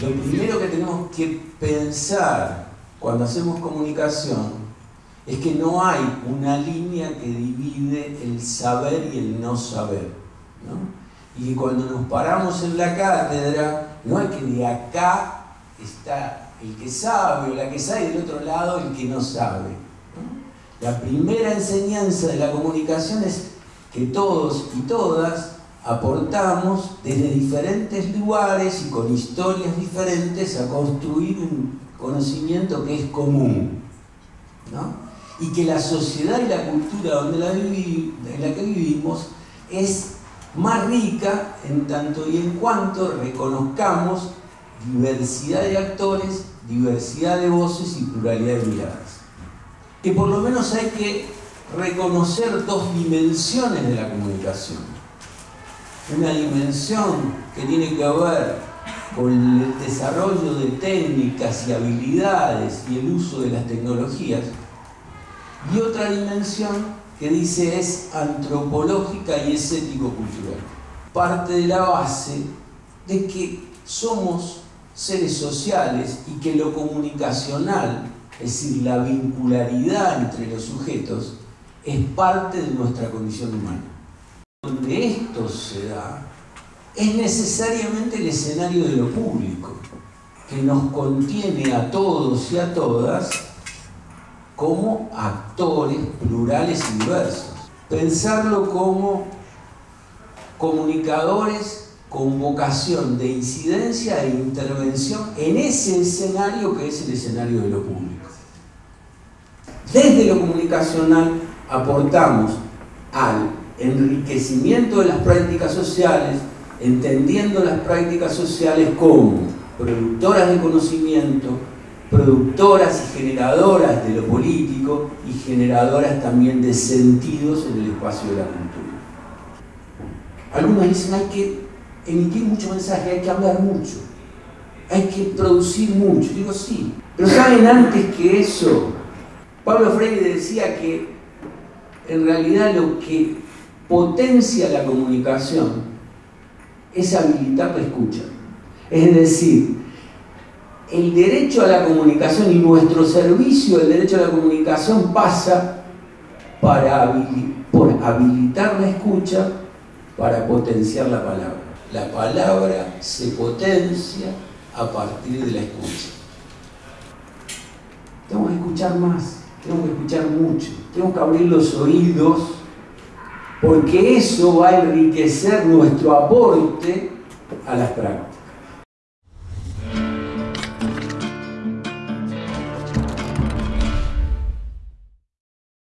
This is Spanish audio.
Lo primero que tenemos que pensar cuando hacemos comunicación es que no hay una línea que divide el saber y el no saber. Y que cuando nos paramos en la cátedra, no hay que de acá está el que sabe o la que sabe y del otro lado el que no sabe. La primera enseñanza de la comunicación es que todos y todas aportamos desde diferentes lugares y con historias diferentes a construir un conocimiento que es común. Y que la sociedad y la cultura donde la en la que vivimos es más rica en tanto y en cuanto reconozcamos diversidad de actores, diversidad de voces y pluralidad de miradas. Que por lo menos hay que reconocer dos dimensiones de la comunicación. Una dimensión que tiene que ver con el desarrollo de técnicas y habilidades y el uso de las tecnologías. Y otra dimensión que dice es antropológica y es ético-cultural. Parte de la base de que somos seres sociales y que lo comunicacional, es decir, la vincularidad entre los sujetos, es parte de nuestra condición humana. Donde esto se da, es necesariamente el escenario de lo público, que nos contiene a todos y a todas como actores plurales y diversos. Pensarlo como comunicadores con vocación de incidencia e intervención en ese escenario que es el escenario de lo público. Desde lo comunicacional aportamos al enriquecimiento de las prácticas sociales, entendiendo las prácticas sociales como productoras de conocimiento, productoras y generadoras de lo político y generadoras también de sentidos en el espacio de la cultura. Algunos dicen hay que emitir mucho mensaje, hay que hablar mucho, hay que producir mucho. Digo, sí, pero ¿saben antes que eso? Pablo Freire decía que en realidad lo que potencia la comunicación es habilitar la escucha. Es decir, el derecho a la comunicación y nuestro servicio del derecho a la comunicación pasa para por habilitar la escucha para potenciar la palabra la palabra se potencia a partir de la escucha. Tenemos que escuchar más, tenemos que escuchar mucho, tenemos que abrir los oídos, porque eso va a enriquecer nuestro aporte a las prácticas.